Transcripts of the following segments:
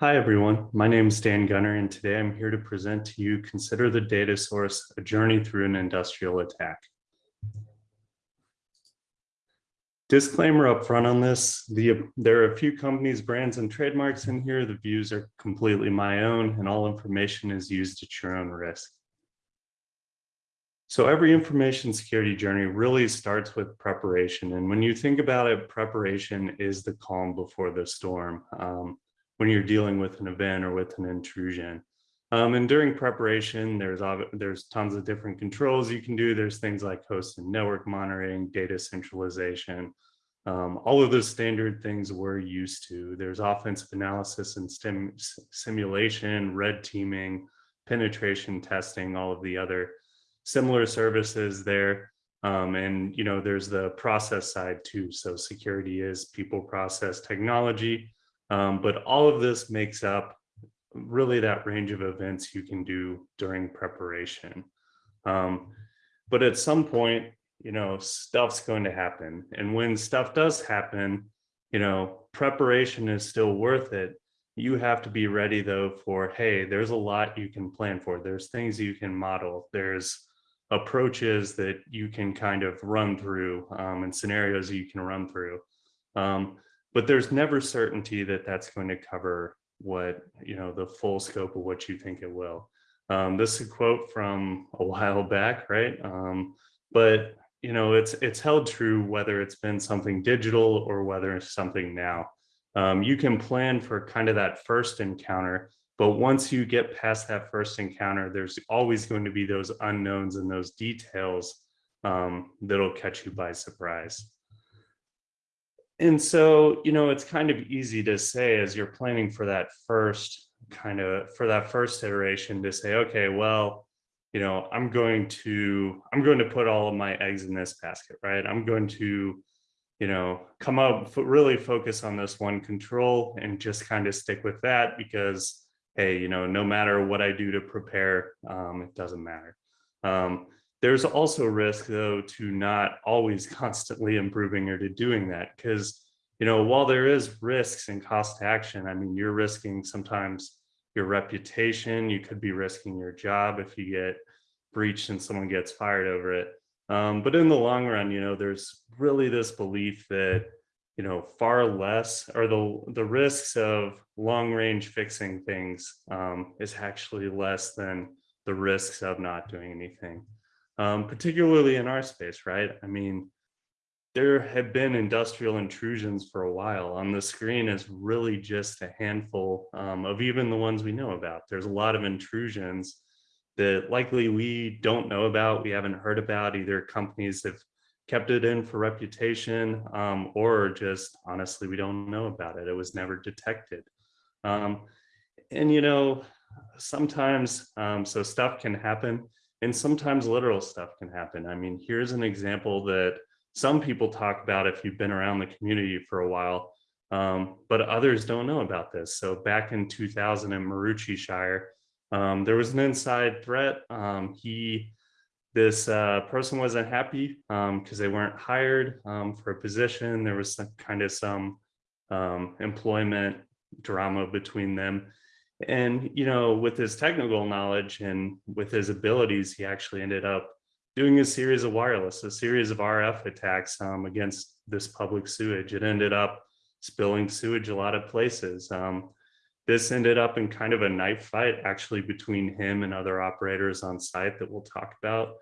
Hi, everyone. My name is Dan Gunter, and today I'm here to present to you Consider the Data Source, a Journey Through an Industrial Attack. Disclaimer up front on this, the, there are a few companies, brands, and trademarks in here. The views are completely my own, and all information is used at your own risk. So every information security journey really starts with preparation. And when you think about it, preparation is the calm before the storm. Um, when you're dealing with an event or with an intrusion. Um, and during preparation, there's there's tons of different controls you can do. There's things like host and network monitoring, data centralization, um, all of those standard things we're used to. There's offensive analysis and stim simulation, red teaming, penetration testing, all of the other similar services there. Um, and, you know, there's the process side too. So security is people process technology. Um, but all of this makes up really that range of events you can do during preparation. Um, but at some point, you know, stuff's going to happen. And when stuff does happen, you know, preparation is still worth it. You have to be ready though for, hey, there's a lot you can plan for. There's things you can model. There's approaches that you can kind of run through um, and scenarios you can run through. Um, but there's never certainty that that's going to cover what, you know, the full scope of what you think it will. Um, this is a quote from a while back, right? Um, but, you know, it's, it's held true whether it's been something digital or whether it's something now. Um, you can plan for kind of that first encounter, but once you get past that first encounter, there's always going to be those unknowns and those details um, that'll catch you by surprise. And so, you know, it's kind of easy to say as you're planning for that first kind of for that first iteration to say, okay, well, you know, I'm going to I'm going to put all of my eggs in this basket, right? I'm going to, you know, come up, really focus on this one control and just kind of stick with that because, hey, you know, no matter what I do to prepare, um, it doesn't matter. Um, there's also risk though to not always constantly improving or to doing that because, you know, while there is risks and cost to action, I mean, you're risking sometimes your reputation, you could be risking your job if you get breached and someone gets fired over it. Um, but in the long run, you know, there's really this belief that, you know, far less or the, the risks of long range fixing things um, is actually less than the risks of not doing anything um, particularly in our space, right? I mean, there have been industrial intrusions for a while. On the screen is really just a handful um, of even the ones we know about. There's a lot of intrusions that likely we don't know about, we haven't heard about, either companies have kept it in for reputation um, or just honestly, we don't know about it. It was never detected. Um, and you know, sometimes, um, so stuff can happen and sometimes literal stuff can happen. I mean, here's an example that some people talk about if you've been around the community for a while, um, but others don't know about this. So back in 2000 in Maroochy Shire, um, there was an inside threat. Um, he, this uh, person wasn't happy because um, they weren't hired um, for a position. There was some kind of some um, employment drama between them. And, you know, with his technical knowledge and with his abilities, he actually ended up doing a series of wireless, a series of RF attacks um, against this public sewage. It ended up spilling sewage a lot of places. Um, this ended up in kind of a knife fight actually between him and other operators on site that we'll talk about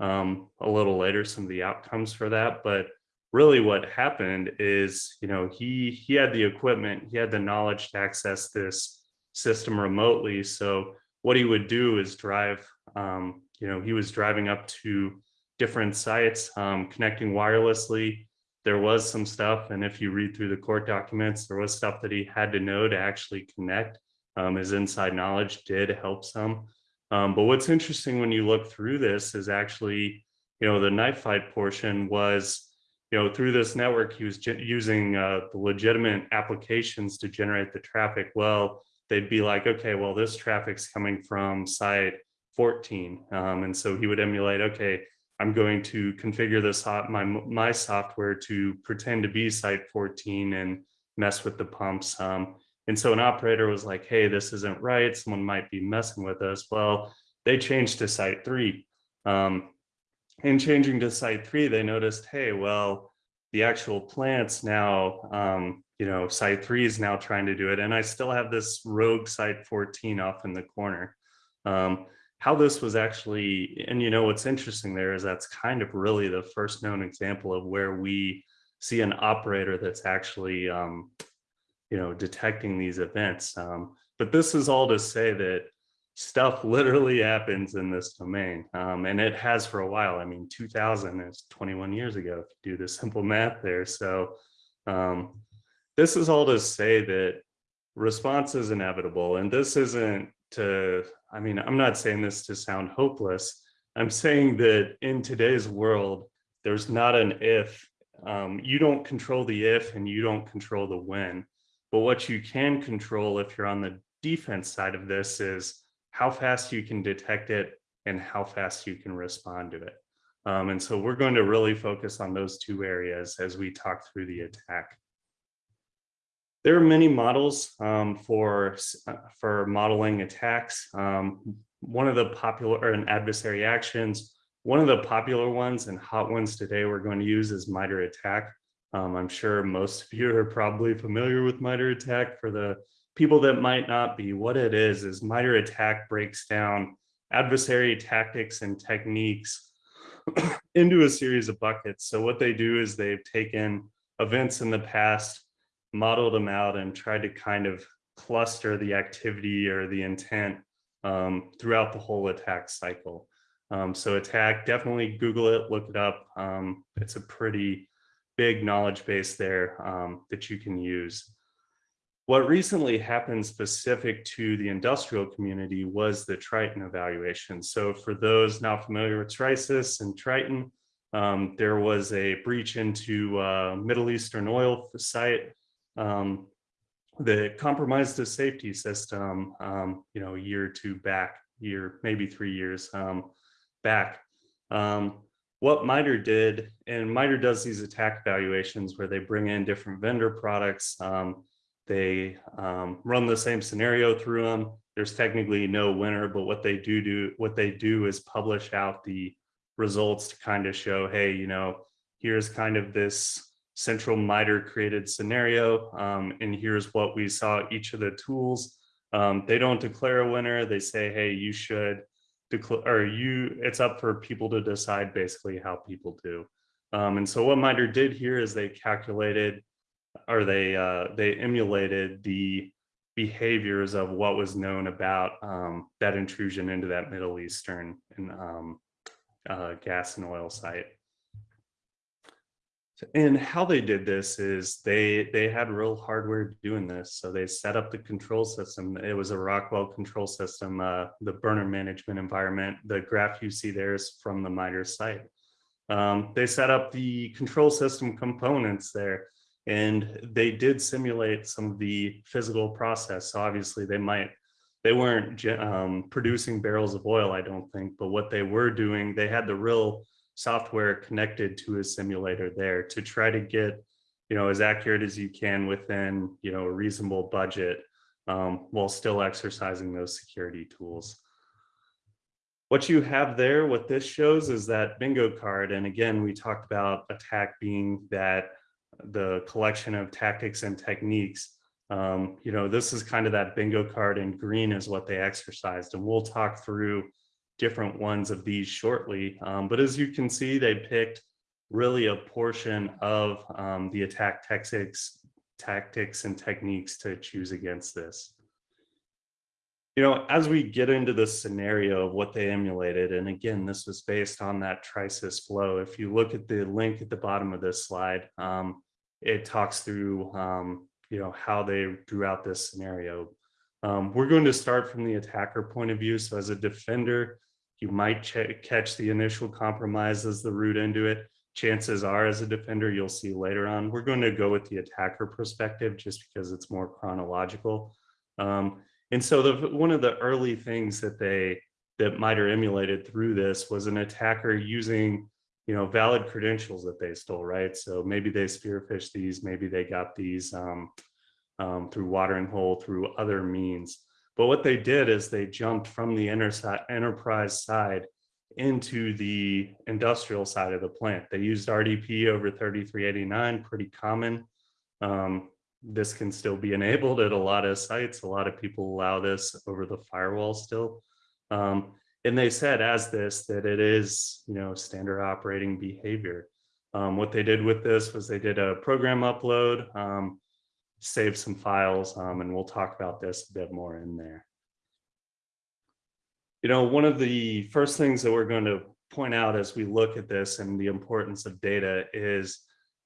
um, a little later, some of the outcomes for that. But really what happened is, you know, he, he had the equipment, he had the knowledge to access this system remotely. So what he would do is drive, um, you know, he was driving up to different sites, um, connecting wirelessly. There was some stuff, and if you read through the court documents, there was stuff that he had to know to actually connect. Um, his inside knowledge did help some. Um, but what's interesting when you look through this is actually, you know, the knife fight portion was, you know, through this network, he was using uh, the legitimate applications to generate the traffic. Well, they'd be like, okay, well, this traffic's coming from site 14. Um, and so he would emulate, okay, I'm going to configure this my, my software to pretend to be site 14 and mess with the pumps. Um, And so an operator was like, hey, this isn't right. Someone might be messing with us. Well, they changed to site three. Um, in changing to site three, they noticed, hey, well, the actual plants now, um, you know, site three is now trying to do it. And I still have this rogue site 14 off in the corner. Um, how this was actually, and you know, what's interesting there is that's kind of really the first known example of where we see an operator that's actually, um, you know, detecting these events. Um, but this is all to say that stuff literally happens in this domain um, and it has for a while. I mean, 2000 is 21 years ago, if you do the simple math there. So um, this is all to say that response is inevitable. And this isn't to, I mean, I'm not saying this to sound hopeless. I'm saying that in today's world, there's not an if. Um, you don't control the if and you don't control the when. But what you can control if you're on the defense side of this is how fast you can detect it and how fast you can respond to it. Um, and so we're going to really focus on those two areas as we talk through the attack. There are many models um, for, uh, for modeling attacks. Um, one of the popular or an adversary actions, one of the popular ones and hot ones today we're going to use is MITRE ATT&CK. Um, I'm sure most of you are probably familiar with MITRE ATT&CK for the people that might not be, what it is, is MITRE ATT&CK breaks down adversary tactics and techniques into a series of buckets. So what they do is they've taken events in the past, modeled them out and tried to kind of cluster the activity or the intent um, throughout the whole attack cycle. Um, so attack, definitely Google it, look it up. Um, it's a pretty big knowledge base there um, that you can use. What recently happened specific to the industrial community was the Triton evaluation. So for those not familiar with Trisis and Triton, um, there was a breach into uh, Middle Eastern oil site um, that compromised the safety system, um, you know, a year or two back, year, maybe three years um, back. Um, what MITRE did, and MITRE does these attack evaluations where they bring in different vendor products, um, they um, run the same scenario through them. There's technically no winner, but what they do do, what they do is publish out the results to kind of show, hey, you know, here's kind of this central MITRE created scenario, um, and here's what we saw each of the tools. Um, they don't declare a winner. They say, hey, you should declare, or you, it's up for people to decide basically how people do. Um, and so what MITRE did here is they calculated or they uh, they emulated the behaviors of what was known about um, that intrusion into that Middle Eastern and um, uh, gas and oil site. And how they did this is they they had real hardware doing this. So they set up the control system. It was a Rockwell control system, uh, the burner management environment. The graph you see there is from the MITRE site. Um, they set up the control system components there and they did simulate some of the physical process. So obviously they might, they weren't um, producing barrels of oil, I don't think, but what they were doing, they had the real software connected to a simulator there to try to get, you know, as accurate as you can within, you know, a reasonable budget um, while still exercising those security tools. What you have there, what this shows is that bingo card. And again, we talked about attack being that the collection of tactics and techniques. Um, you know, this is kind of that bingo card and green is what they exercised. And we'll talk through different ones of these shortly. Um, but as you can see, they picked really a portion of um, the attack tactics, tactics and techniques to choose against this. You know, as we get into the scenario of what they emulated, and again, this was based on that Trisis flow. If you look at the link at the bottom of this slide, um, it talks through, um, you know, how they drew out this scenario. Um, we're going to start from the attacker point of view. So as a defender, you might catch the initial compromise as the root into it. Chances are as a defender, you'll see later on. We're going to go with the attacker perspective just because it's more chronological. Um, and so the, one of the early things that they that MITRE emulated through this was an attacker using you know, valid credentials that they stole, right? So maybe they spearphished these, maybe they got these, um, um, through watering hole, through other means. But what they did is they jumped from the enterprise side into the industrial side of the plant. They used RDP over 3389, pretty common. Um, this can still be enabled at a lot of sites. A lot of people allow this over the firewall still. Um, and they said as this that it is, you know, standard operating behavior. Um, what they did with this was they did a program upload, um, saved some files, um, and we'll talk about this a bit more in there. You know, one of the first things that we're going to point out as we look at this and the importance of data is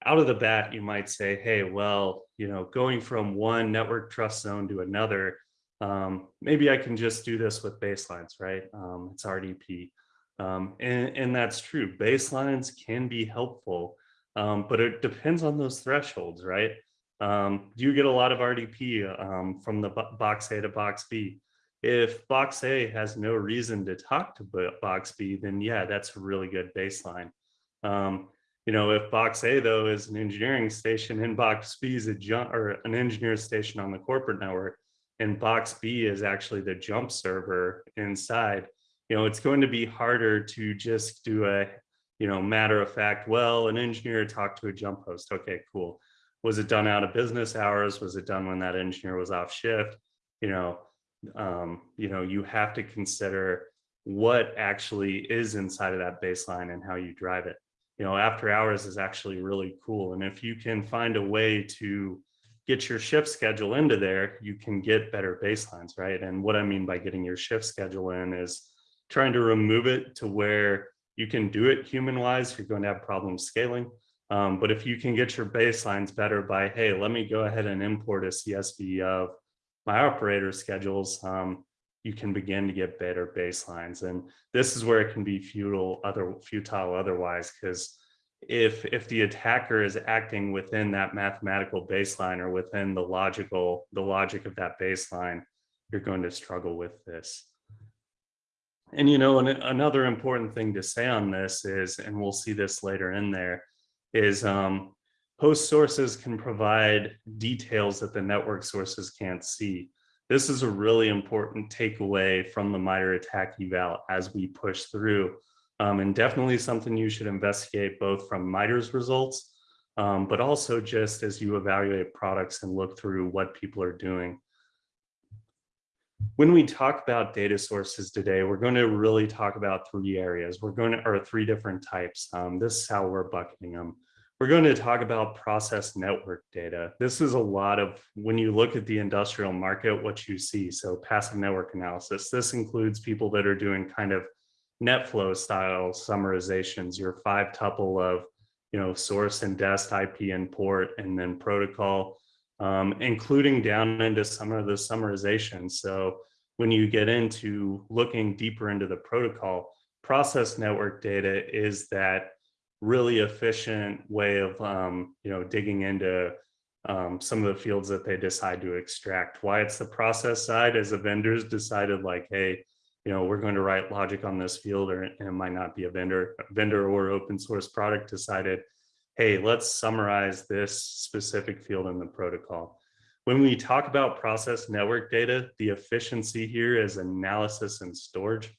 out of the bat, you might say, hey, well, you know, going from one network trust zone to another, um, maybe I can just do this with baselines, right? Um, it's RDP. Um, and, and, that's true. Baselines can be helpful, um, but it depends on those thresholds, right? Um, do you get a lot of RDP um, from the box A to box B? If box A has no reason to talk to box B, then yeah, that's a really good baseline. Um, you know, if box A though is an engineering station and box B is a jump or an engineer station on the corporate network, and box B is actually the jump server inside, you know, it's going to be harder to just do a, you know, matter of fact, well, an engineer talked to a jump host. Okay, cool. Was it done out of business hours? Was it done when that engineer was off shift? You know, um, you know, you have to consider what actually is inside of that baseline and how you drive it. You know, after hours is actually really cool. And if you can find a way to get your shift schedule into there, you can get better baselines, right? And what I mean by getting your shift schedule in is trying to remove it to where you can do it human wise, you're going to have problems scaling. Um, but if you can get your baselines better by, hey, let me go ahead and import a CSV of my operator schedules, um, you can begin to get better baselines. And this is where it can be futile, other futile otherwise, because if if the attacker is acting within that mathematical baseline or within the logical the logic of that baseline, you're going to struggle with this. And you know, an, another important thing to say on this is, and we'll see this later in there, is um, Host sources can provide details that the network sources can't see. This is a really important takeaway from the MITRE ATT&CK eval as we push through. Um, and definitely something you should investigate both from MITRE's results, um, but also just as you evaluate products and look through what people are doing. When we talk about data sources today, we're going to really talk about three areas. We're going to, or three different types. Um, this is how we're bucketing them. We're going to talk about process network data. This is a lot of, when you look at the industrial market, what you see. So passive network analysis, this includes people that are doing kind of NetFlow style summarizations, your five tuple of, you know, source and dest IP and port, and then protocol, um, including down into some of the summarization. So when you get into looking deeper into the protocol, process network data is that really efficient way of um, you know digging into um, some of the fields that they decide to extract. Why it's the process side as the vendors decided like, hey, you know, we're going to write logic on this field or it might not be a vendor, vendor or open source product decided, hey, let's summarize this specific field in the protocol. When we talk about process network data, the efficiency here is analysis and storage.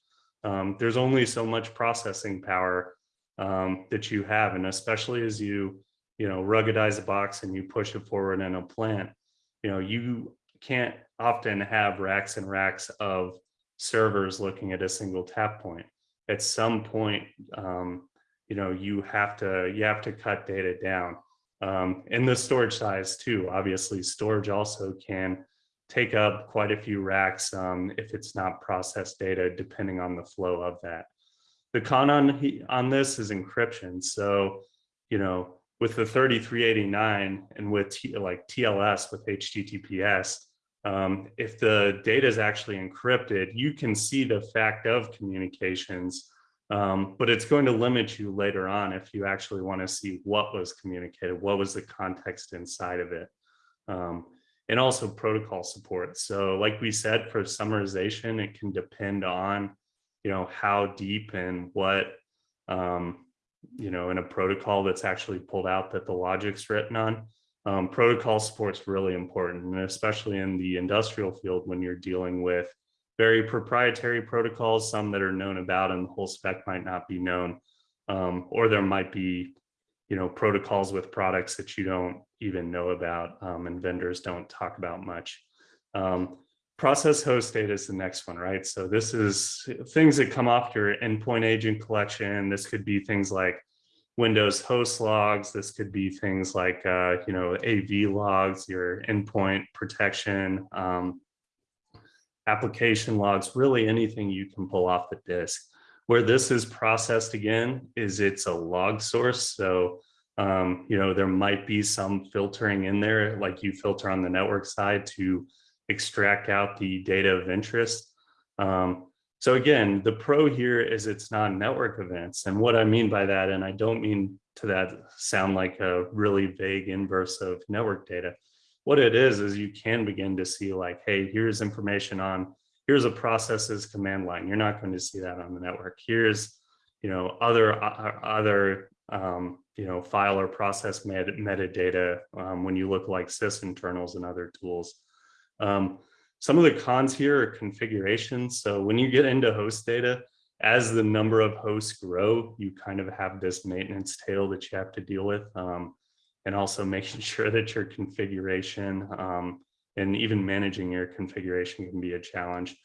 Um, there's only so much processing power um, that you have. And especially as you, you know, ruggedize a box and you push it forward in a plant, you know, you can't often have racks and racks of servers looking at a single tap point. At some point, um, you know, you have to, you have to cut data down. Um, and the storage size too, obviously storage also can take up quite a few racks um, if it's not processed data, depending on the flow of that. The con on, on this is encryption. So, you know, with the 3389 and with T, like TLS with HTTPS, um, if the data is actually encrypted, you can see the fact of communications, um, but it's going to limit you later on if you actually want to see what was communicated, what was the context inside of it. Um, and also protocol support. So like we said, for summarization, it can depend on you know, how deep and what, um, you know, in a protocol that's actually pulled out that the logic's written on. um, protocol support's really important, and especially in the industrial field when you're dealing with very proprietary protocols, some that are known about and the whole spec might not be known, um, or there might be, you know, protocols with products that you don't even know about um, and vendors don't talk about much. Um, process host data is the next one, right? So this is things that come off your endpoint agent collection. This could be things like Windows host logs. This could be things like, uh, you know, AV logs, your endpoint protection, um, application logs, really anything you can pull off the disk. Where this is processed again is it's a log source. So, um, you know, there might be some filtering in there, like you filter on the network side to extract out the data of interest. Um, so again, the pro here is it's non-network events. And what I mean by that, and I don't mean to that sound like a really vague inverse of network data. What it is, is you can begin to see like, hey, here's information on, here's a processes command line. You're not going to see that on the network. Here's, you know, other, other, um, you know, file or process met metadata um, when you look like Sysinternals and other tools. Um, some of the cons here are configurations. So when you get into host data, as the number of hosts grow, you kind of have this maintenance tail that you have to deal with. Um, and also making sure that your configuration um, and even managing your configuration can be a challenge.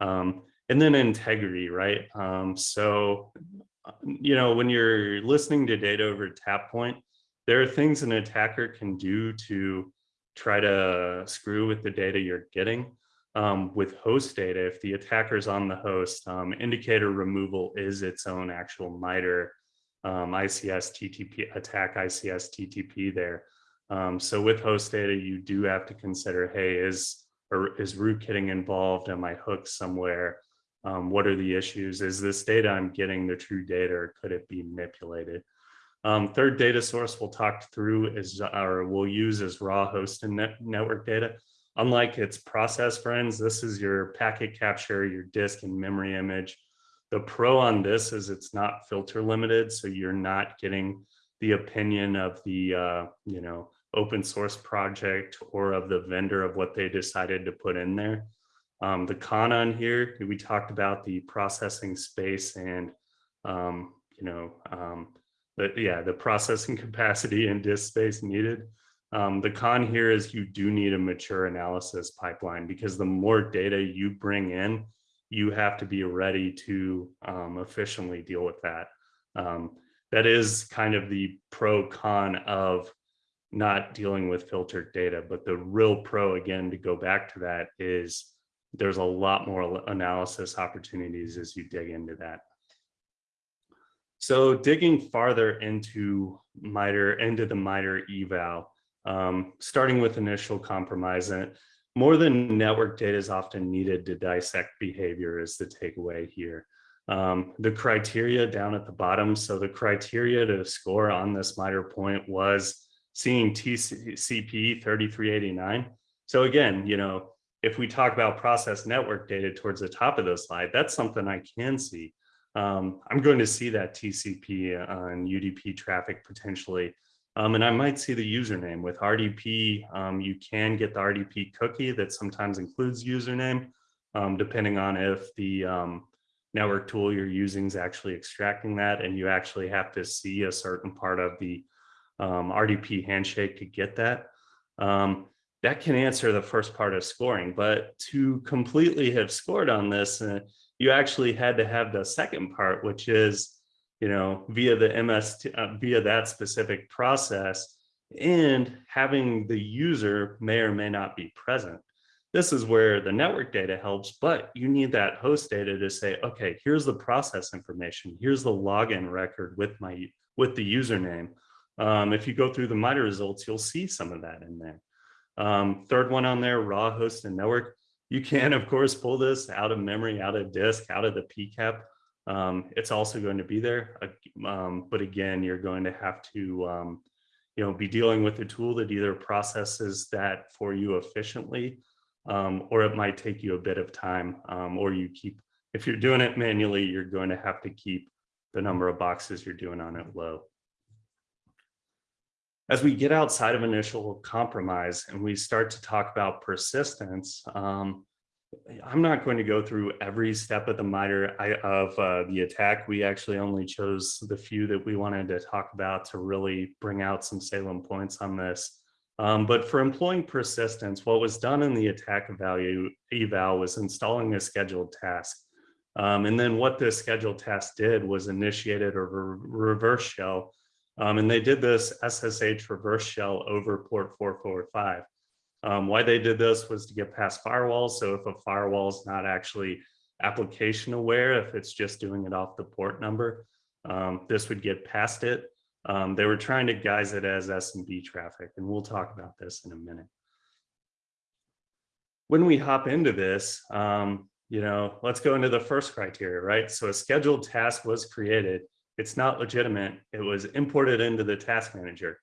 Um, and then integrity, right? Um, so, you know, when you're listening to data over tap point, there are things an attacker can do to try to screw with the data you're getting um, with host data, if the attacker's on the host, um, indicator removal is its own actual MITRE um, ICS TTP attack ICS TTP there. Um, so with host data, you do have to consider, hey, is or is rootkitting involved? Am I hooked somewhere? Um, what are the issues? Is this data I'm getting the true data or could it be manipulated? Um, third data source we'll talk through is, or we'll use as raw host and net network data. Unlike its process friends, this is your packet capture, your disk and memory image. The pro on this is it's not filter limited, so you're not getting the opinion of the uh, you know open source project or of the vendor of what they decided to put in there. Um, the con on here, we talked about the processing space and um, you know um, the yeah the processing capacity and disk space needed. Um, the con here is you do need a mature analysis pipeline because the more data you bring in, you have to be ready to um, efficiently deal with that. Um, that is kind of the pro con of not dealing with filtered data, but the real pro again, to go back to that is there's a lot more analysis opportunities as you dig into that. So digging farther into MITRE, into the MITRE eval, um, starting with initial compromise. And more than network data is often needed to dissect behavior is the takeaway here. Um, the criteria down at the bottom. So the criteria to score on this MITRE point was seeing TCP 3389. So again, you know, if we talk about process network data towards the top of the slide, that's something I can see. Um, I'm going to see that TCP and UDP traffic potentially um, and I might see the username with RDP. Um, you can get the RDP cookie that sometimes includes username, um, depending on if the um, network tool you're using is actually extracting that. And you actually have to see a certain part of the um, RDP handshake to get that. Um, that can answer the first part of scoring, but to completely have scored on this, uh, you actually had to have the second part, which is you know, via the MS, uh, via that specific process and having the user may or may not be present. This is where the network data helps, but you need that host data to say, okay, here's the process information. Here's the login record with my with the username. Um, if you go through the MITRE results, you'll see some of that in there. Um, third one on there, raw host and network. You can, of course, pull this out of memory, out of disk, out of the PCAP. Um, it's also going to be there, um, but again, you're going to have to, um, you know, be dealing with a tool that either processes that for you efficiently, um, or it might take you a bit of time, um, or you keep, if you're doing it manually, you're going to have to keep the number of boxes you're doing on it low. as we get outside of initial compromise and we start to talk about persistence, um, I'm not going to go through every step of the MITRE I- of uh, the attack. We actually only chose the few that we wanted to talk about to really bring out some Salem points on this. Um, but for employing persistence, what was done in the attack value eval was installing a scheduled task. Um, and then what this scheduled task did was initiated a re reverse shell. Um, and they did this SSH reverse shell over port 445. Um, why they did this was to get past firewalls. So if a firewall is not actually application aware, if it's just doing it off the port number, um, this would get past it. Um, they were trying to guise it as SMB traffic, and we'll talk about this in a minute. When we hop into this, um, you know, let's go into the first criteria, right? So a scheduled task was created. It's not legitimate. It was imported into the task manager.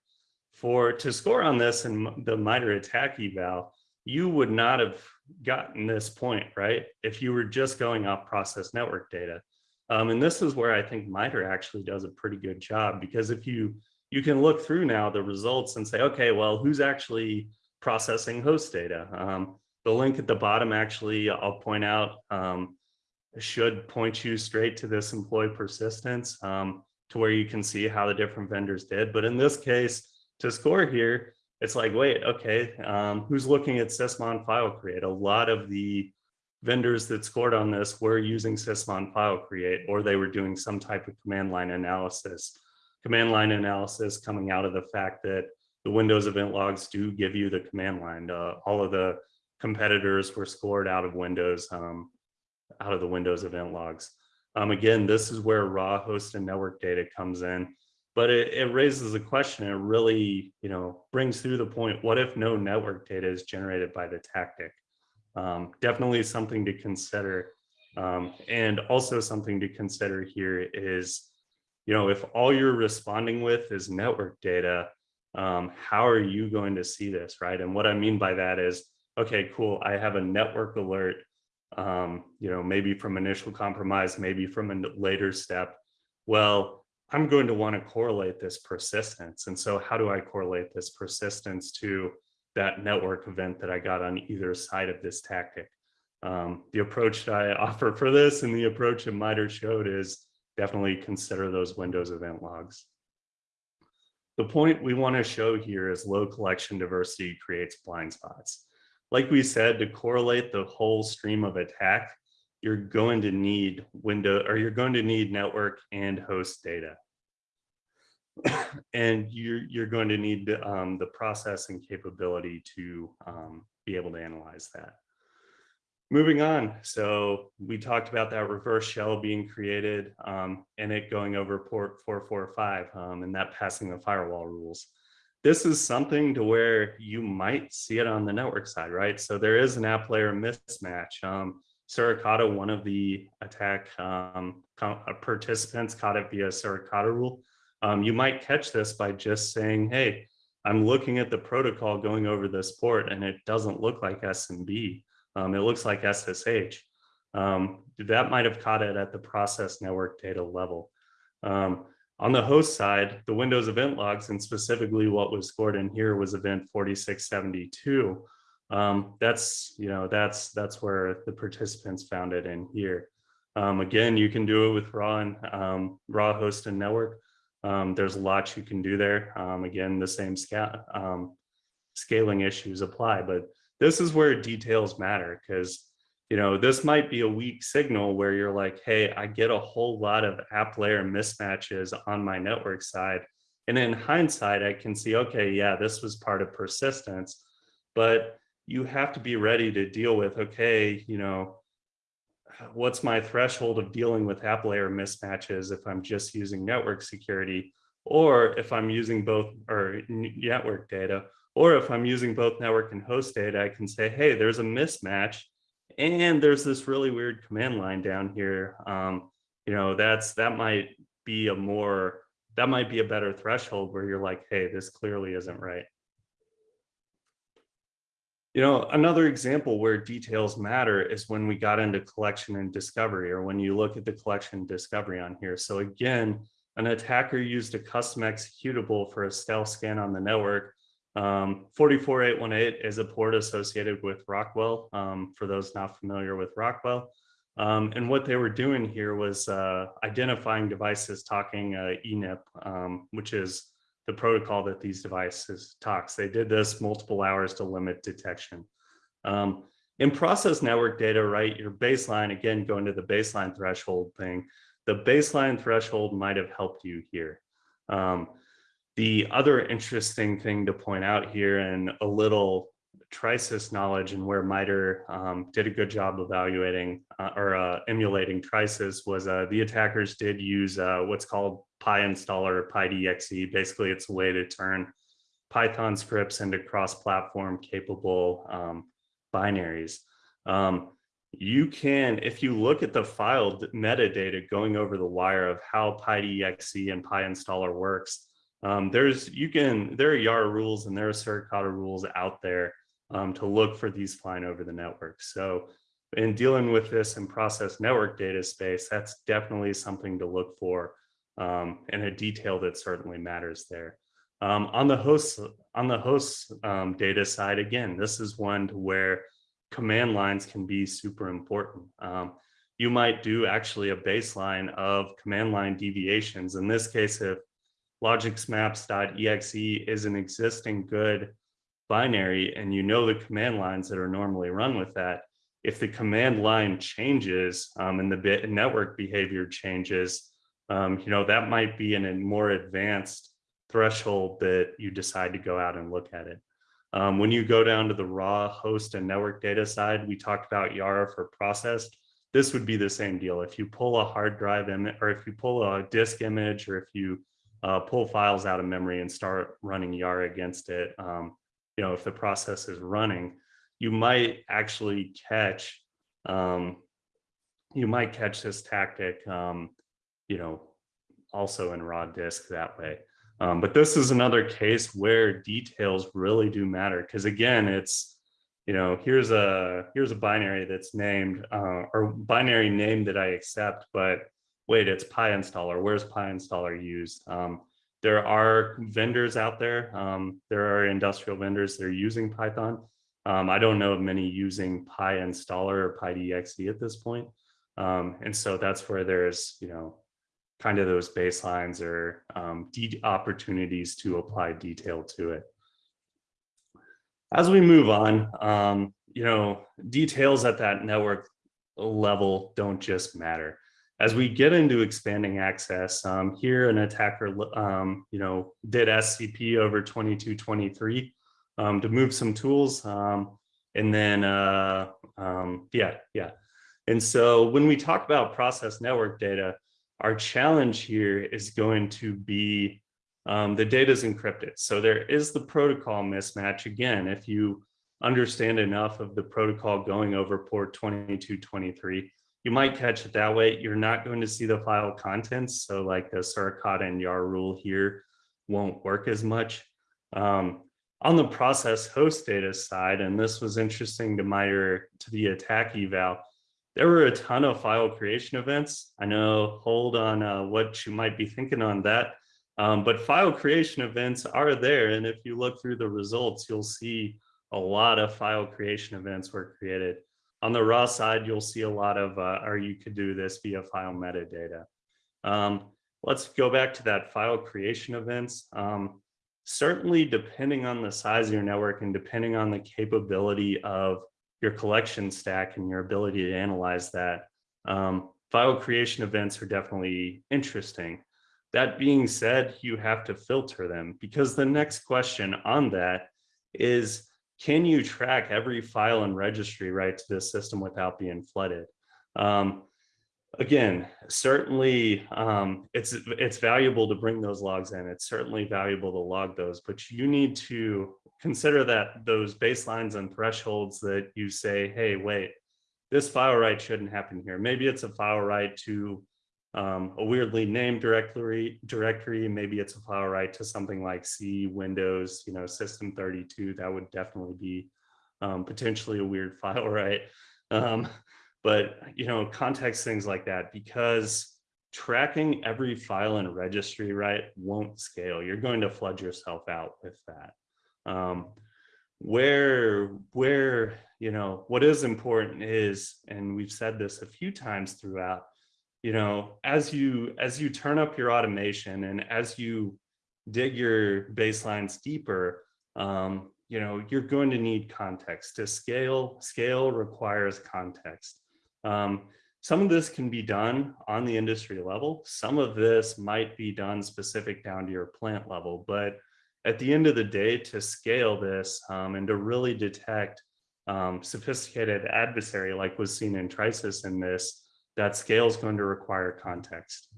For to score on this and the MITRE attack eval, you would not have gotten this point, right? If you were just going off process network data. Um, and this is where I think MITRE actually does a pretty good job because if you you can look through now the results and say, okay, well, who's actually processing host data? Um, the link at the bottom actually, I'll point out, um, should point you straight to this employee persistence um, to where you can see how the different vendors did. But in this case, to score here, it's like, wait, okay, um, who's looking at sysmon file create? A lot of the vendors that scored on this were using sysmon file create, or they were doing some type of command line analysis. Command line analysis coming out of the fact that the Windows event logs do give you the command line. Uh, all of the competitors were scored out of Windows, um, out of the Windows event logs. Um, again, this is where raw host and network data comes in, but it, it raises a question. It really, you know, brings through the point, what if no network data is generated by the tactic? um, definitely something to consider. Um, and also something to consider here is, you know, if all you're responding with is network data, um, how are you going to see this, right? And what I mean by that is, okay, cool, I have a network alert, um, you know, maybe from initial compromise, maybe from a later step. Well, I'm going to want to correlate this persistence. And so how do I correlate this persistence to that network event that I got on either side of this tactic. Um, the approach that I offer for this and the approach that MITRE showed is definitely consider those Windows event logs. The point we want to show here is low collection diversity creates blind spots. Like we said, to correlate the whole stream of attack, you're going to need window or you're going to need network and host data. and you're, you're going to need um, the processing capability to um, be able to analyze that. Moving on, so we talked about that reverse shell being created um, and it going over port 445 um, and that passing the firewall rules. This is something to where you might see it on the network side, right? So there is an app layer mismatch. Suricata, one of the attack um, participants caught it via Suricata rule. Um, you might catch this by just saying, hey, I'm looking at the protocol going over this port and it doesn't look like SMB. Um, it looks like SSH. Um, that might have caught it at the process network data level. Um, on the host side, the Windows event logs and specifically what was scored in here was event 4672. Um, that's, you know, that's, that's where the participants found it in here. Um, again, you can do it with raw and um, raw host and network. Um, there's lots you can do there. Um, again, the same sca um, scaling issues apply, but this is where details matter because you know, this might be a weak signal where you're like, hey, I get a whole lot of app layer mismatches on my network side. And in hindsight, I can see, okay, yeah, this was part of persistence, but you have to be ready to deal with, okay, you know, what's my threshold of dealing with app layer mismatches if I'm just using network security, or if I'm using both or network data, or if I'm using both network and host data, I can say, hey, there's a mismatch and there's this really weird command line down here. Um, you know, that's that might be a more, that might be a better threshold where you're like, hey, this clearly isn't right. You know, another example where details matter is when we got into collection and discovery or when you look at the collection discovery on here. So again, an attacker used a custom executable for a stealth scan on the network. Um, 44818 is a port associated with Rockwell, um, for those not familiar with Rockwell. Um, and what they were doing here was uh, identifying devices talking uh, ENIP, um, which is the protocol that these devices talks. They did this multiple hours to limit detection. Um, in process network data, right, your baseline, again, going to the baseline threshold thing, the baseline threshold might have helped you here. Um, the other interesting thing to point out here and a little Trisis knowledge and where MITRE um, did a good job evaluating uh, or uh, emulating Trisis was uh, the attackers did use uh, what's called PyInstaller py2exe. Basically, it's a way to turn Python scripts into cross-platform capable um, binaries. Um, you can, if you look at the file metadata going over the wire of how py2exe and PyInstaller works, um, there's you can there are YARA rules and there are Suricata rules out there um, to look for these flying over the network. So in dealing with this and process network data space, that's definitely something to look for um, and a detail that certainly matters there. Um, on the host on the host um, data side, again, this is one to where command lines can be super important. Um, you might do actually a baseline of command line deviations. In this case, if logicsmaps.exe is an existing good binary and you know the command lines that are normally run with that, if the command line changes um, and the bit network behavior changes, um, you know, that might be in a more advanced threshold that you decide to go out and look at it. Um, when you go down to the raw host and network data side, we talked about Yara for processed. This would be the same deal. If you pull a hard drive image or if you pull a disk image or if you uh, pull files out of memory and start running Yara against it, um, you know, if the process is running, you might actually catch, um, you might catch this tactic, um, you know, also in raw disk that way. Um, but this is another case where details really do matter because again, it's, you know, here's a here's a binary that's named uh, or binary name that I accept, but wait, it's PyInstaller. Where's PyInstaller used? Um, there are vendors out there. Um, there are industrial vendors that are using Python. Um, I don't know of many using PyInstaller or py2exe at this point. Um, and so that's where there's, you know, kind of those baselines or um, opportunities to apply detail to it. As we move on, um, you know, details at that network level don't just matter as we get into expanding access, um, here an attacker, um, you know, did SCP over 2223 um, to move some tools. Um, and then, uh, yeah, yeah. And so when we talk about process network data, our challenge here is going to be um, the data is encrypted. So there is the protocol mismatch. Again, if you understand enough of the protocol going over port 2223, you might catch it that way. You're not going to see the file contents. So like the Suricata and YARA rule here won't work as much. Um, on the process host data side, and this was interesting to my to the attack eval, there were a ton of file creation events. I know, hold on uh, what you might be thinking on that. Um, but file creation events are there. And if you look through the results, you'll see a lot of file creation events were created. On the raw side, you'll see a lot of, uh, or you could do this via file metadata. Um, let's go back to that file creation events. Um, certainly, depending on the size of your network and depending on the capability of your collection stack and your ability to analyze that, um, file creation events are definitely interesting. That being said, you have to filter them because the next question on that is can you track every file and registry right to this system without being flooded? Um, again, certainly um, it's it's valuable to bring those logs in. It's certainly valuable to log those, but you need to consider that those baselines and thresholds that you say, hey, wait, this file write shouldn't happen here. Maybe it's a file write to um, a weirdly named directory, directory, maybe it's a file write to something like C, Windows, you know, System 32, that would definitely be um, potentially a weird file write. Um, but, you know, context things like that, because tracking every file and registry, right, won't scale. You're going to flood yourself out with that. Um, where, where, you know, what is important is, and we've said this a few times throughout, you know, as you, as you turn up your automation and as you dig your baselines deeper, um, you know, you're going to need context to scale. Scale requires context. Um, some of this can be done on the industry level. Some of this might be done specific down to your plant level, but at the end of the day, to scale this um, and to really detect um, sophisticated adversary like was seen in Trisis in this, that scale is going to require context.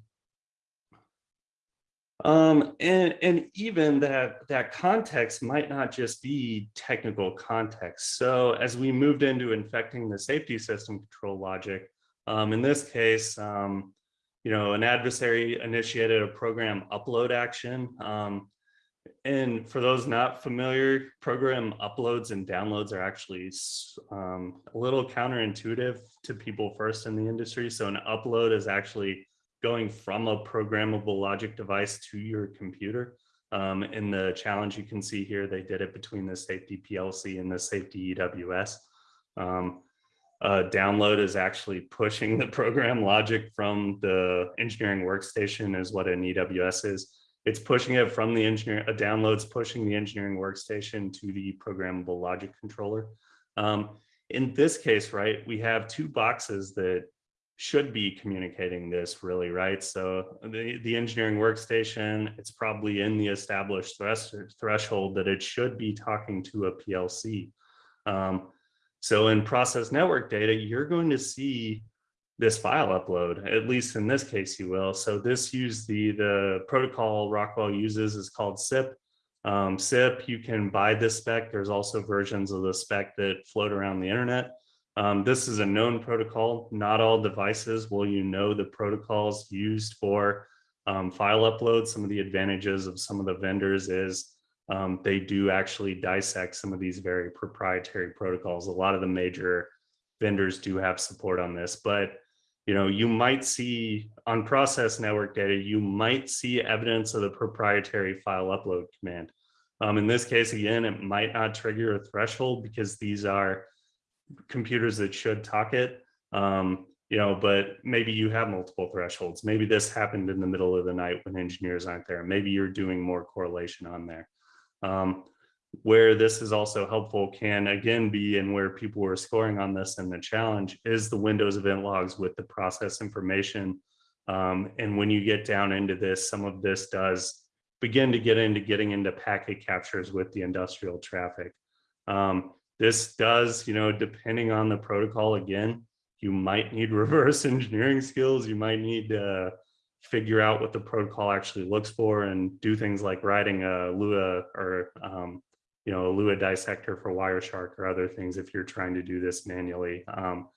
Um, and, and even that, that context might not just be technical context. So as we moved into infecting the safety system control logic, um, in this case, um, you know, an adversary initiated a program upload action. Um, and for those not familiar, program uploads and downloads are actually um, a little counterintuitive to people first in the industry. So an upload is actually going from a programmable logic device to your computer. Um, in the challenge you can see here, they did it between the safety PLC and the safety EWS. Um, uh, download is actually pushing the program logic from the engineering workstation is what an EWS is. It's pushing it from the engineer, a download's pushing the engineering workstation to the programmable logic controller. Um, in this case, right, we have two boxes that should be communicating this really, right? So the, the engineering workstation, it's probably in the established thresh threshold that it should be talking to a PLC. Um, so in process network data, you're going to see this file upload, at least in this case you will. So this use the, the protocol Rockwell uses is called CIP. Um, CIP, you can buy this spec. There's also versions of the spec that float around the internet. Um, this is a known protocol. Not all devices will you know the protocols used for um, file upload. Some of the advantages of some of the vendors is um, they do actually dissect some of these very proprietary protocols. A lot of the major vendors do have support on this, but you know, you might see on process network data, you might see evidence of the proprietary file upload command. Um, in this case, again, it might not trigger a threshold because these are computers that should talk it, um, you know, but maybe you have multiple thresholds. Maybe this happened in the middle of the night when engineers aren't there. Maybe you're doing more correlation on there. Um, where this is also helpful can again be and where people were scoring on this and the challenge is the Windows event logs with the process information. Um, and when you get down into this, some of this does begin to get into getting into packet captures with the industrial traffic. Um, this does, you know, depending on the protocol, again, you might need reverse engineering skills. You might need to figure out what the protocol actually looks for and do things like writing a Lua or, um, you know, a Lua dissector for Wireshark or other things if you're trying to do this manually. Um,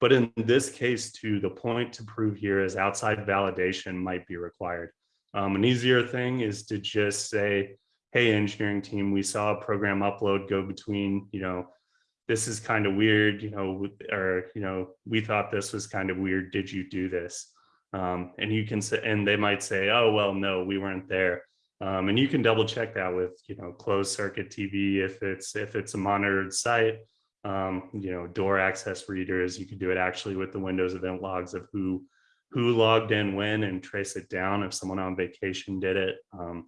but in this case, too, the point to prove here is outside validation might be required. Um, an easier thing is to just say, hey, engineering team, we saw a program upload go between, you know, this is kind of weird, you know, or, you know, we thought this was kind of weird. Did you do this? Um, and you can say, and they might say, oh, well, no, we weren't there. Um, and you can double check that with, you know, closed circuit TV if it's if it's a monitored site, um, you know, door access readers. You could do it actually with the Windows event logs of who who logged in when and trace it down if someone on vacation did it. Um,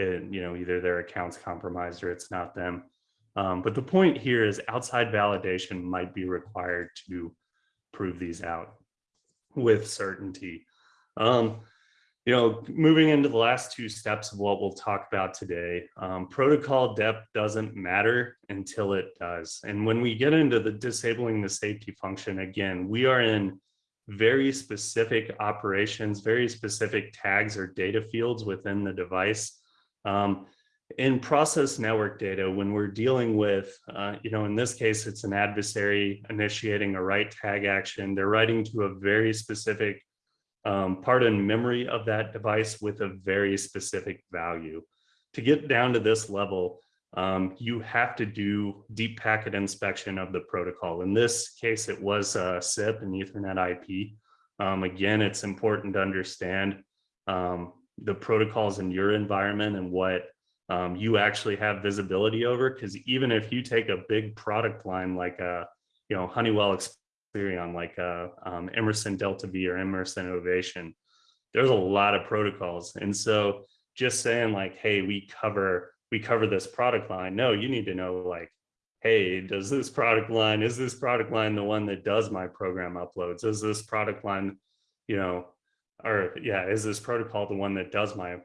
it, you know, either their account's compromised or it's not them. Um, but the point here is outside validation might be required to prove these out with certainty. Um, you know, moving into the last two steps of what we'll talk about today, um, protocol depth doesn't matter until it does. And when we get into the disabling the safety function, again, we are in very specific operations, very specific tags or data fields within the device um, in process network data, when we're dealing with, uh, you know, in this case, it's an adversary initiating a write tag action. They're writing to a very specific um, part in memory of that device with a very specific value. To get down to this level, um, you have to do deep packet inspection of the protocol. In this case, it was a CIP and Ethernet IP. Um, again, it's important to understand um, the protocols in your environment and what um, you actually have visibility over. Because even if you take a big product line like a, you know, Honeywell Experion, like a um, Emerson Delta V or Emerson Ovation, there's a lot of protocols. And so just saying like, hey, we cover we cover this product line. No, you need to know like, hey, does this product line, is this product line the one that does my program uploads? Is this product line, you know, or yeah, is this protocol the one that does my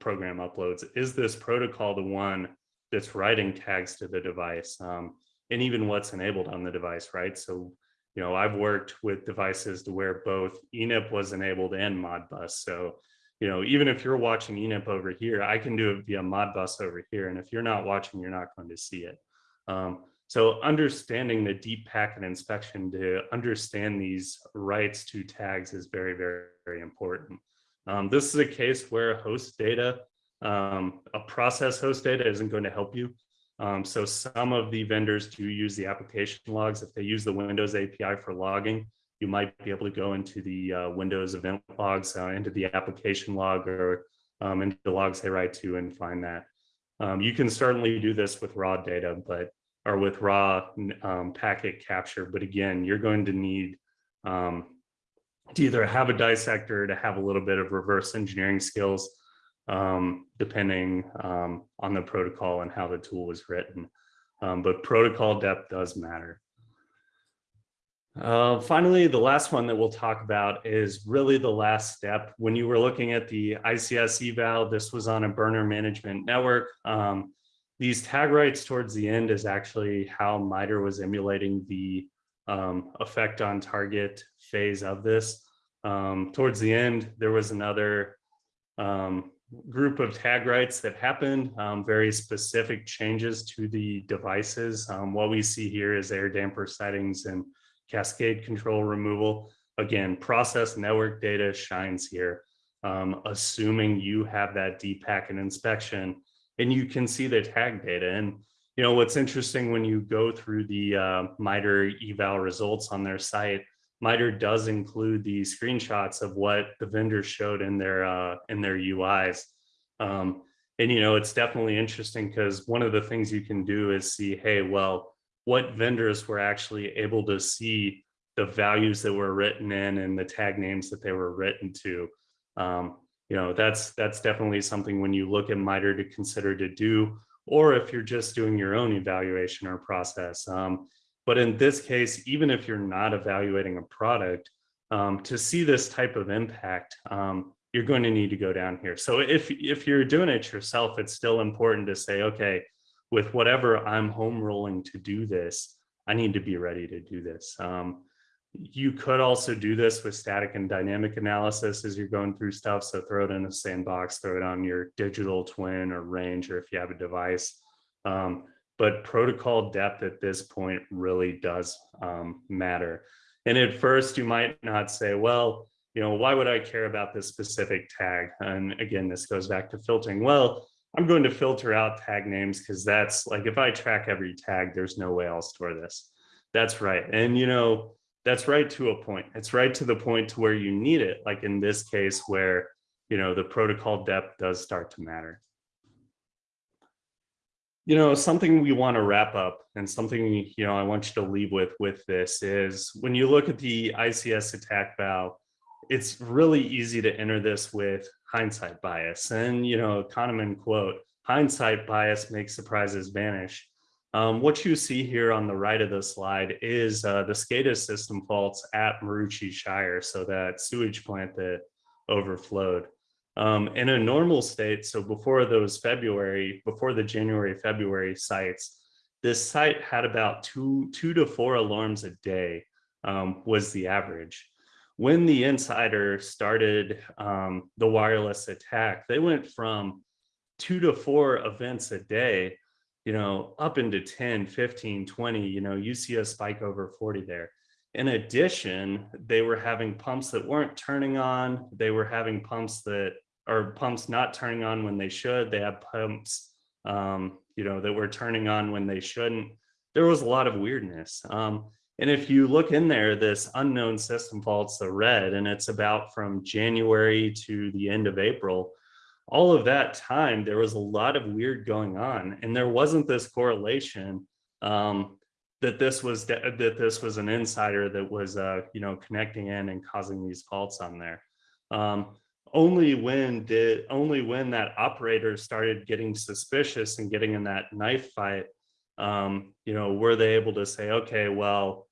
program uploads? Is this protocol the one that's writing tags to the device? Um, and even what's enabled on the device, right? So, you know, I've worked with devices to where both ENIP was enabled and Modbus. So, you know, even if you're watching ENIP over here, I can do it via Modbus over here. And if you're not watching, you're not going to see it. Um, so understanding the deep packet inspection to understand these rights to tags is very, very, very important. Um, this is a case where host data, um, a process host data isn't going to help you. Um, so some of the vendors do use the application logs. If they use the Windows API for logging, you might be able to go into the uh, Windows event logs, uh, into the application log or um, into the logs they write to and find that. Um, you can certainly do this with raw data, but or with raw um, packet capture. But again, you're going to need um, to either have a dissector to have a little bit of reverse engineering skills, um, depending um, on the protocol and how the tool was written. Um, but protocol depth does matter. Uh, finally, the last one that we'll talk about is really the last step. When you were looking at the ICS eval, this was on a burner management network. Um, these tag rights towards the end is actually how MITRE was emulating the um, effect on target phase of this. Um, towards the end, there was another um, group of tag rights that happened, um, very specific changes to the devices. Um, what we see here is air damper settings and cascade control removal. Again, process network data shines here, um, assuming you have that deep packet inspection and you can see the tag data. And you know what's interesting when you go through the uh, MITRE eval results on their site, MITRE does include the screenshots of what the vendors showed in their uh, in their UIs. Um, and you know it's definitely interesting because one of the things you can do is see, hey, well, what vendors were actually able to see the values that were written in and the tag names that they were written to. Um, you know, that's that's definitely something when you look at MITRE to consider to do, or if you're just doing your own evaluation or process. Um, but in this case, even if you're not evaluating a product, um, to see this type of impact, um, you're going to need to go down here. So if, if you're doing it yourself, it's still important to say, okay, with whatever I'm home rolling to do this, I need to be ready to do this. Um, you could also do this with static and dynamic analysis as you're going through stuff. So throw it in a sandbox, throw it on your digital twin or range, or if you have a device. Um, but protocol depth at this point really does um, matter. And at first you might not say, well, you know, why would I care about this specific tag? And again, this goes back to filtering. Well, I'm going to filter out tag names because that's like, if I track every tag, there's no way I'll store this. That's right. And, you know, that's right to a point. It's right to the point to where you need it. Like in this case where, you know, the protocol depth does start to matter. You know, something we want to wrap up and something, you know, I want you to leave with with this is when you look at the ICS ATT&CK eval, it's really easy to enter this with hindsight bias. And, you know, Kahneman quote, hindsight bias makes surprises vanish. Um, what you see here on the right of the slide is uh, the SCADA system faults at Maroochy Shire, so that sewage plant that overflowed. Um, in a normal state, so before those February, before the January, February sites, this site had about two, two to four alarms a day um, was the average. When the insider started um, the wireless attack, they went from two to four events a day you know, up into 10, 15, 20, you know, you see a spike over 40 there. In addition, they were having pumps that weren't turning on. They were having pumps that are pumps not turning on when they should. They had pumps, um, you know, that were turning on when they shouldn't. There was a lot of weirdness. Um, And if you look in there, this unknown system faults the red, and it's about from January to the end of April. All of that time, there was a lot of weird going on, and there wasn't this correlation um, that this was that this was an insider that was uh, you know connecting in and causing these faults on there. Um, only when did only when that operator started getting suspicious and getting in that knife fight um, you know, were they able to say, okay, well,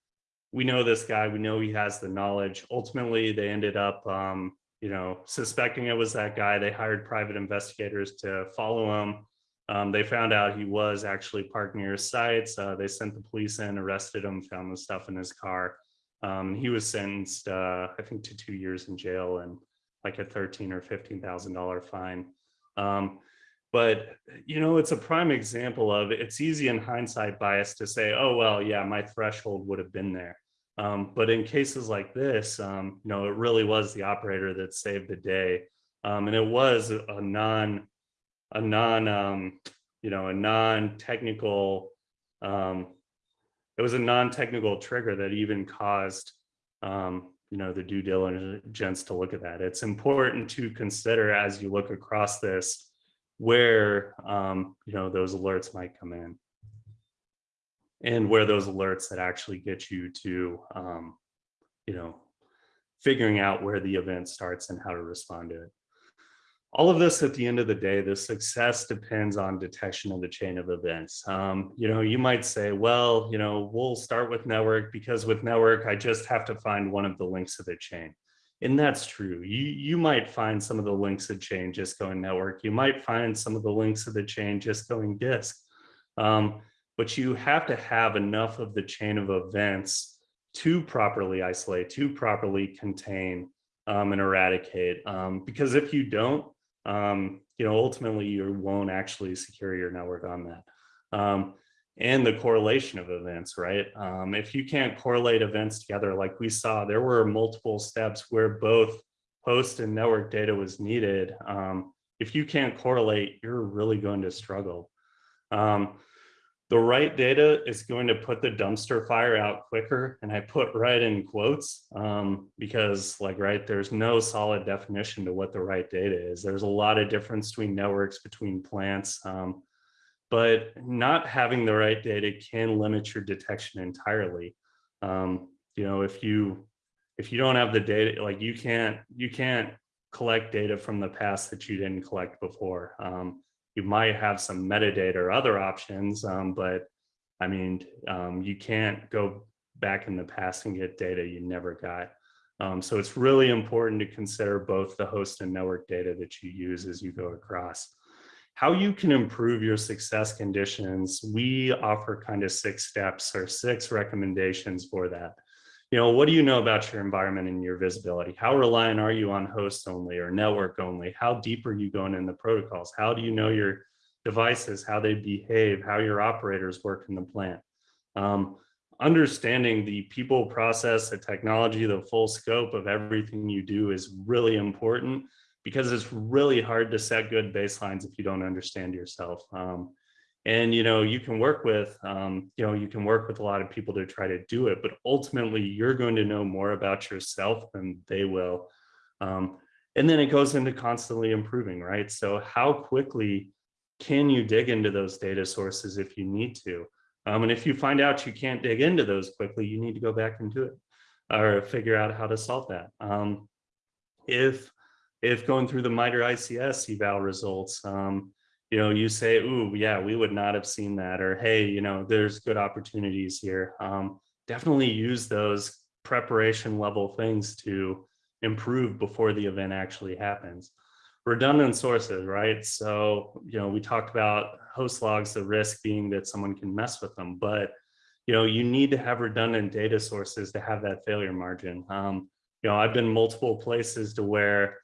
we know this guy, we know he has the knowledge. Ultimately, they ended up, um, you know, suspecting it was that guy. They hired private investigators to follow him. Um, they found out he was actually parked near his sites. Uh, they sent the police in, arrested him, found the stuff in his car. Um, he was sentenced, uh, I think, to two years in jail and like a thirteen or fifteen thousand dollar fine. Um, but, you know, it's a prime example of it's easy in hindsight bias to say, oh, well, yeah, my threshold would have been there. Um, but in cases like this, um, you know, it really was the operator that saved the day. Um, and it was a non, a non, um, you know, a non-technical, um, it was a non-technical trigger that even caused, um, you know, the due diligence to look at that. It's important to consider as you look across this, where you know those alerts might come in and where those alerts that actually get you to um, you know figuring out where the event starts and how to respond to it all of this at the end of the day the success depends on detection of the chain of events um, you know you might say well you know we'll start with network because with network i just have to find one of the links of the chain and that's true. You, you might find some of the links of the chain just going network. You might find some of the links of the chain just going disk. Um, but you have to have enough of the chain of events to properly isolate, to properly contain um, and eradicate. Um, because if you don't, um, you know, ultimately you won't actually secure your network on that. Um, and the correlation of events, right? Um, if you can't correlate events together, like we saw, there were multiple steps where both host and network data was needed. Um, if you can't correlate, you're really going to struggle. Um, the right data is going to put the dumpster fire out quicker. And I put right in quotes um, because like, right, there's no solid definition to what the right data is. There's a lot of difference between networks, between plants. Um, but not having the right data can limit your detection entirely. Um, you know, if you if you don't have the data, like you can't you can't collect data from the past that you didn't collect before. Um, you might have some metadata or other options, um, but I mean, um, you can't go back in the past and get data you never got. Um, so it's really important to consider both the host and network data that you use as you go across how you can improve your success conditions, we offer kind of six steps or six recommendations for that. You know, what do you know about your environment and your visibility? How reliant are you on host only or network only? How deep are you going in the protocols? How do you know your devices, how they behave, how your operators work in the plant? Um, understanding the people process, the technology, the full scope of everything you do is really important because it's really hard to set good baselines if you don't understand yourself. Um, and, you know, you can work with, um, you know, you can work with a lot of people to try to do it, but ultimately you're going to know more about yourself than they will. Um, and then it goes into constantly improving, right? So how quickly can you dig into those data sources if you need to? Um, and if you find out you can't dig into those quickly, you need to go back and do it or figure out how to solve that. Um, if if going through the MITRE ICS eval results, um, you know, you say, ooh, yeah, we would not have seen that, or hey, you know, there's good opportunities here. Um, definitely use those preparation level things to improve before the event actually happens. Redundant sources, right? So, you know, we talked about host logs, the risk being that someone can mess with them, but, you know, you need to have redundant data sources to have that failure margin. Um, you know, I've been multiple places to where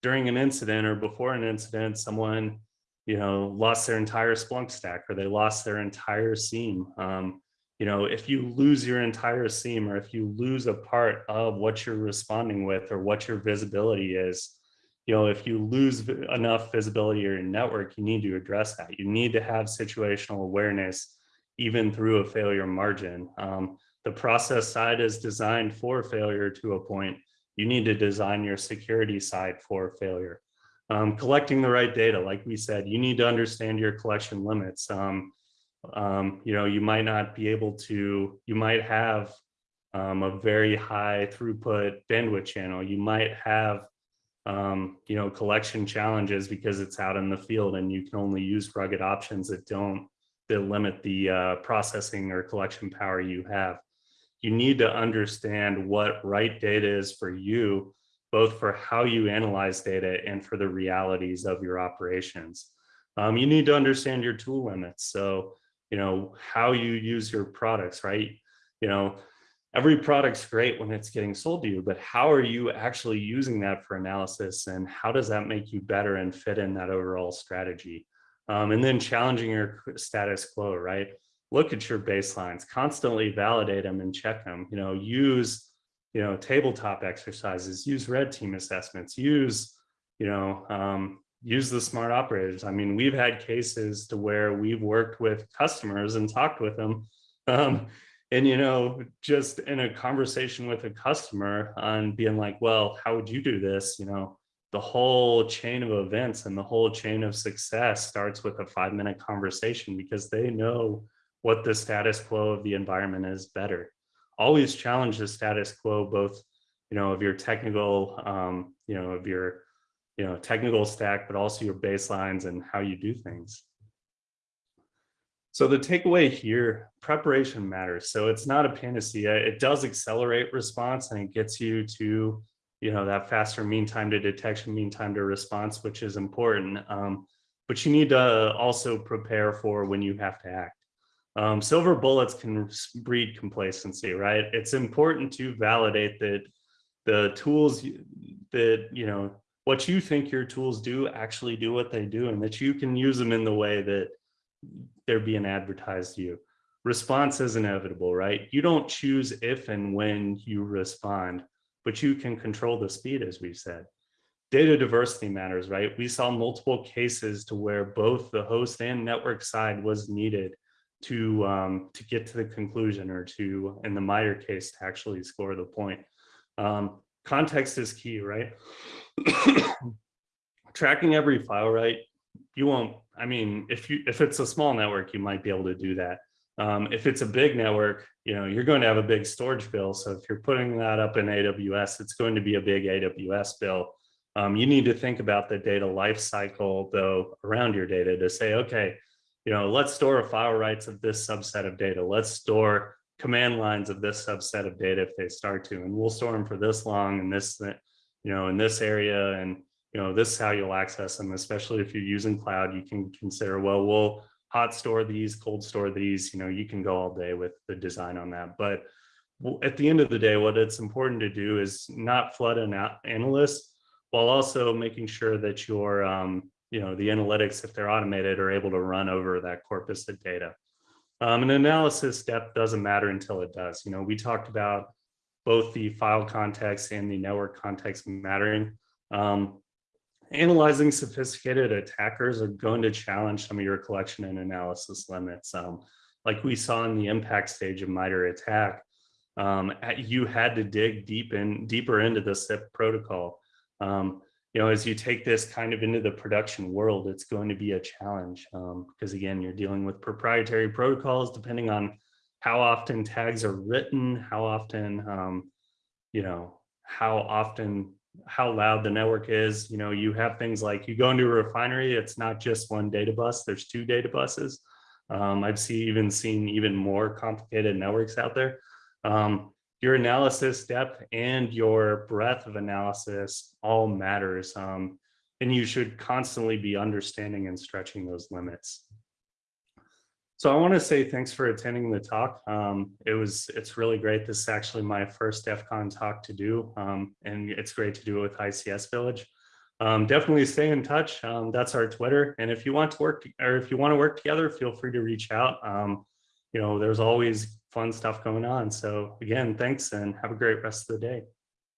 during an incident or before an incident, someone, you know, lost their entire Splunk stack or they lost their entire SIEM. Um, you know, if you lose your entire SIEM or if you lose a part of what you're responding with or what your visibility is, you know, if you lose enough visibility or your network, you need to address that. You need to have situational awareness even through a failure margin. Um, the process side is designed for failure to a point. You need to design your security side for failure. Um, collecting the right data, like we said, you need to understand your collection limits. Um, um, you know, you might not be able to, you might have um, a very high throughput bandwidth channel. You might have, um, you know, collection challenges because it's out in the field and you can only use rugged options that don't, that limit the uh, processing or collection power you have. You need to understand what right data is for you, both for how you analyze data and for the realities of your operations. Um, you need to understand your tool limits. So, you know, how you use your products, right? You know, every product's great when it's getting sold to you, but how are you actually using that for analysis and how does that make you better and fit in that overall strategy? Um, and then challenging your status quo, right? Look at your baselines, constantly validate them and check them, you know, use, you know, tabletop exercises, use red team assessments, use, you know, um, use the smart operators. I mean, we've had cases to where we've worked with customers and talked with them um, and you know just in a conversation with a customer on being like well how would you do this you know the whole chain of events and the whole chain of success starts with a five minute conversation because they know what the status quo of the environment is better always challenge the status quo both you know of your technical um you know of your you know technical stack but also your baselines and how you do things so the takeaway here, preparation matters. So it's not a panacea. It does accelerate response and it gets you to, you know, that faster mean time to detection, mean time to response, which is important. Um, but you need to also prepare for when you have to act. Um, silver bullets can breed complacency, right? It's important to validate that the tools that, you know, what you think your tools do actually do what they do and that you can use them in the way that they're being advertised to you. Response is inevitable, right? You don't choose if and when you respond, but you can control the speed, as we've said. Data diversity matters, right? We saw multiple cases to where both the host and network side was needed to um, to get to the conclusion or to, in the MITRE case, to actually score the point. Um, context is key, right? Tracking every file, right? You won't I mean, if you if it's a small network, you might be able to do that. Um, if it's a big network, you know, you're going to have a big storage bill. So if you're putting that up in AWS, it's going to be a big AWS bill. Um, you need to think about the data life cycle though around your data to say, okay, you know, let's store a file rights of this subset of data. Let's store command lines of this subset of data if they start to, and we'll store them for this long and this, you know, in this area. And you know, this is how you'll access them, especially if you're using cloud, you can consider, well, we'll hot store these, cold store these, you know, you can go all day with the design on that. But at the end of the day, what it's important to do is not flood an analyst while also making sure that your, um, you know, the analytics, if they're automated, are able to run over that corpus of data. Um, an analysis depth doesn't matter until it does. You know, we talked about both the file context and the network context mattering. Um, analyzing sophisticated attackers are going to challenge some of your collection and analysis limits. Um, like we saw in the impact stage of MITRE attack, um, you had to dig deep in, deeper into the CIP protocol. Um, you know, as you take this kind of into the production world, it's going to be a challenge because um, again, you're dealing with proprietary protocols depending on how often tags are written, how often, um, you know, how often how loud the network is. You know, you have things like you go into a refinery, it's not just one data bus, there's two data buses. Um, I've see, even seen even more complicated networks out there. Um, your analysis depth and your breadth of analysis all matters. Um, and you should constantly be understanding and stretching those limits. So I want to say thanks for attending the talk. Um, it was, it's really great. This is actually my first DEF CON talk to do, um, and it's great to do it with ICS Village. Um, definitely stay in touch. Um, that's our Twitter. And if you want to work, or if you want to work together, feel free to reach out. Um, you know, there's always fun stuff going on. So again, thanks and have a great rest of the day.